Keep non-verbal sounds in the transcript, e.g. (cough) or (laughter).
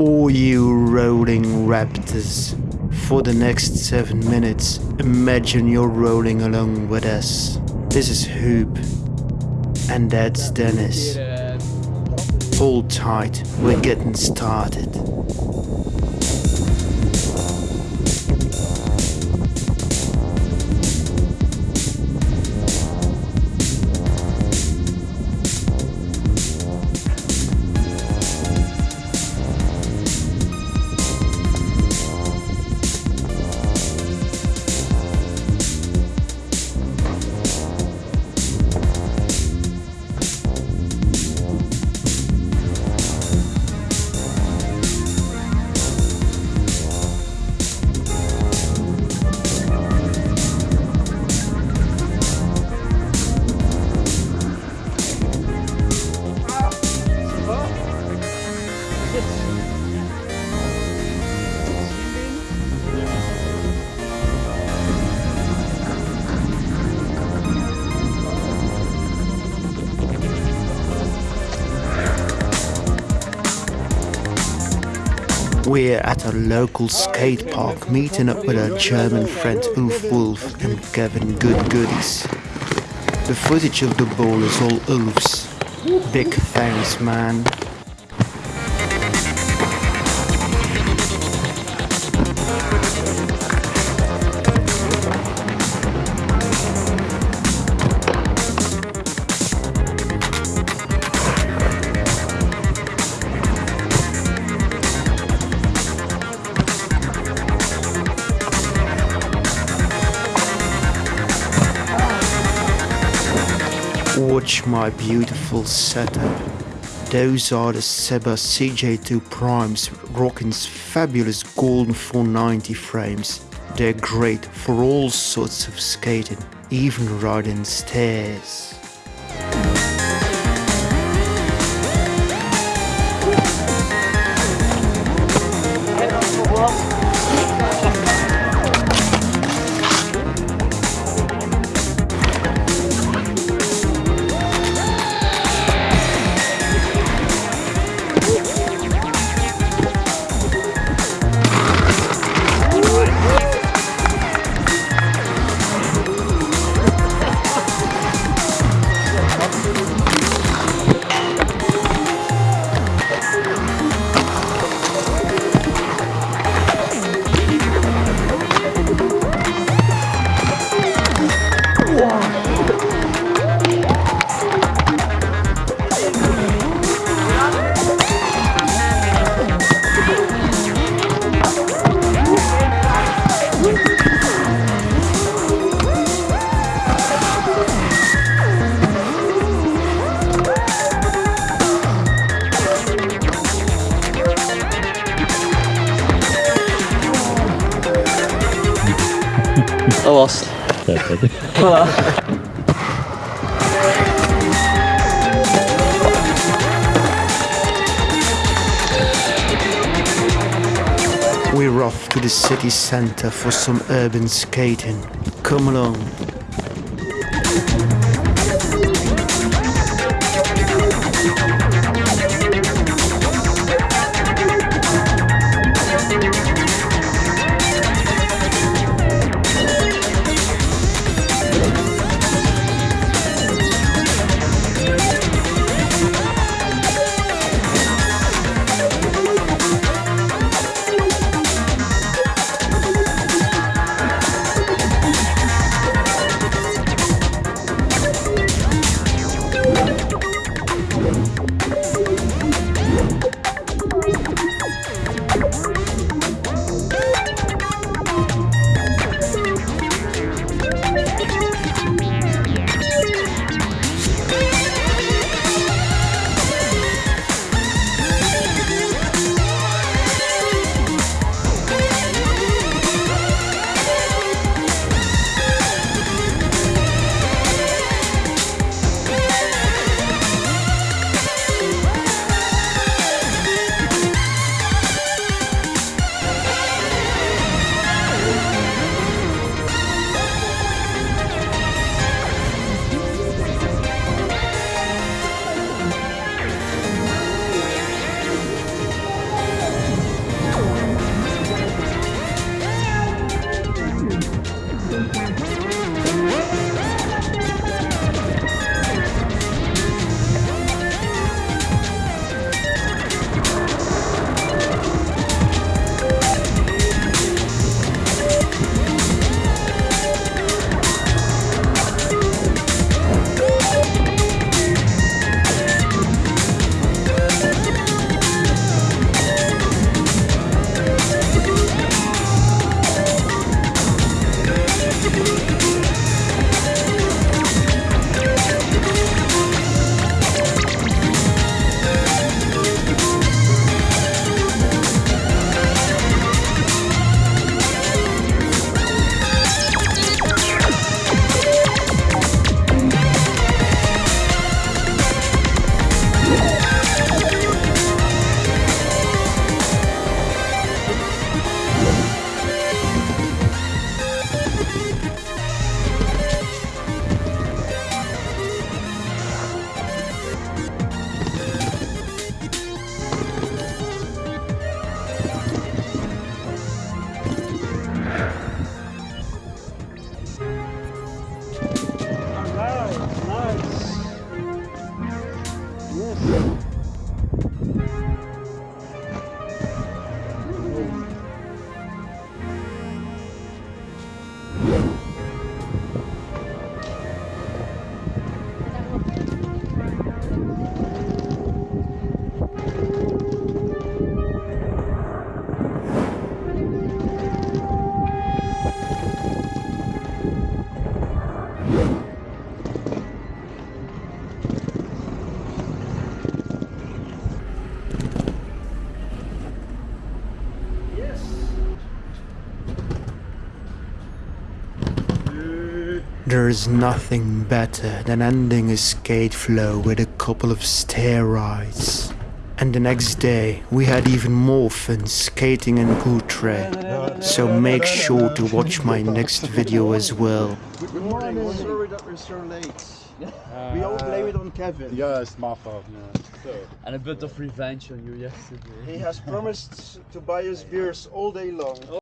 All you rolling raptors, for the next seven minutes, imagine you're rolling along with us. This is Hoop, and that's Dennis. Hold tight, we're getting started. We're at a local skate park meeting up with our German friend Ulf Wolf and Kevin Good Goodies. The footage of the ball is all Ulf's. Big thanks, man. Watch my beautiful setup. Those are the Seba CJ2 Primes Rockin's fabulous golden 490 frames. They're great for all sorts of skating, even riding stairs. Was het. (laughs) We're off to the city center for some urban skating. Come along. There is nothing better than ending a skate flow with a couple of stair rides. And the next day we had even more fun skating in Utrecht. So make sure to watch my next video as well. Good morning. Sorry that we're so late. Uh, we all blame it on Kevin. Yeah, it's my fault. Yeah. So, And a bit of revenge on you yesterday. He has promised to buy us beers all day long.